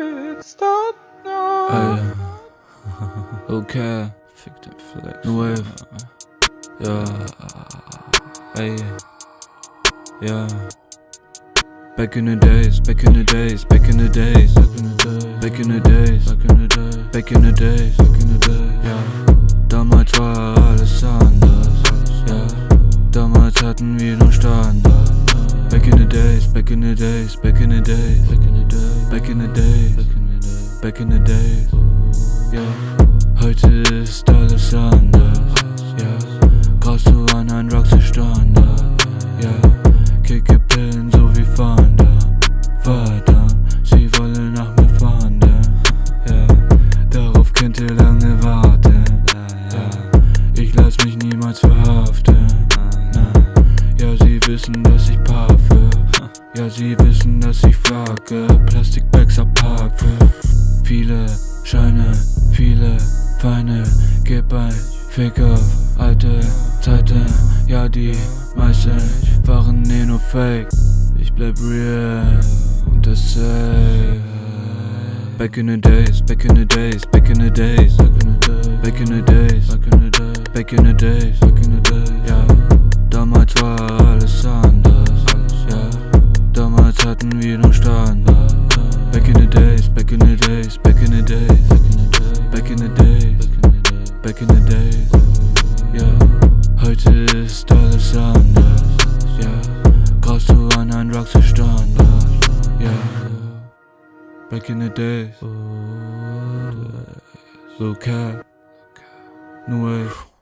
It's done now. Ey. Okay. Fick den Flex. New Wave. Ja. Ey. Ja. Back in the days, back in the days, back in the days, back in the days, back in the days, back in the days, back in the days, back in the days. Ja. Damals war alles anders. Ja. Damals hatten wir nur Standard. Back in the days, back in the days, back in the days, back in the days, back in the days, back in the days. Ja. Heute ist alles anders. Ja. Brauchst du an ein Roxy Standard. Ja. Kicke Pillen so wie Fanda. Verdammt, sie wollen nach mir fahren. Ja. Darauf könnt ihr lange warten. Ja. Ich lass mich niemals verhaften. Na. Ja, sie wissen, dass ich paffe. Sie wissen, dass ich flagge. Plastikbags abpacke. Viele Scheine, viele Feinde. Gib ein Fick auf alte Zeiten. Ja, die meisten waren eh nur Fake. Ich bleib real und das safe. Back in the days, back in the days, back in the days, back in the days, back in the days, back in the days, back in the days, back in the days. Ja, damals war alles anders. Back in the days, back in the days. Ja, heute ist alles anders. yeah. brauchst du an ein Roxy Standard. Ja, back in the days. Low cap, new wave.